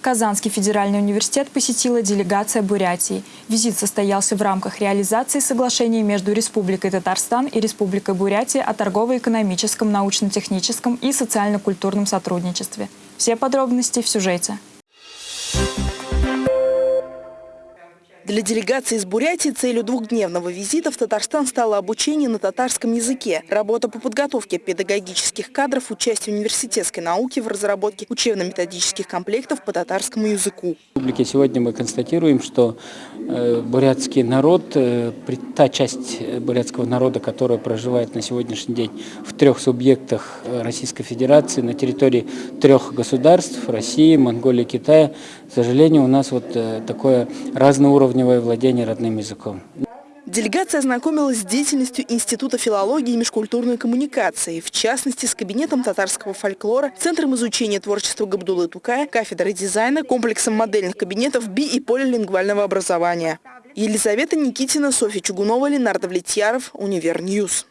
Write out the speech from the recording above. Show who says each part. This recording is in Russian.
Speaker 1: Казанский федеральный университет посетила делегация Бурятии. Визит состоялся в рамках реализации соглашений между Республикой Татарстан и Республикой Бурятия о торгово-экономическом, научно-техническом и социально-культурном сотрудничестве. Все подробности в сюжете.
Speaker 2: Для делегации из Бурятии целью двухдневного визита в Татарстан стало обучение на татарском языке, работа по подготовке педагогических кадров, участие университетской науки в разработке учебно-методических комплектов по татарскому языку.
Speaker 3: В республике сегодня мы констатируем, что э, бурятский народ, э, та часть бурятского народа, которая проживает на сегодняшний день в трех субъектах э, Российской Федерации, на территории трех государств, России, Монголии, Китая, к сожалению, у нас вот такое разноуровневое уровневое владение родным языком.
Speaker 2: Делегация ознакомилась с деятельностью Института филологии и межкультурной коммуникации, в частности, с кабинетом татарского фольклора, Центром изучения творчества Габдулы Тукая, кафедрой дизайна, комплексом модельных кабинетов би- и полилингвального образования. Елизавета Никитина, Софья Чугунова, Леонардо Влетьяров, Univer News.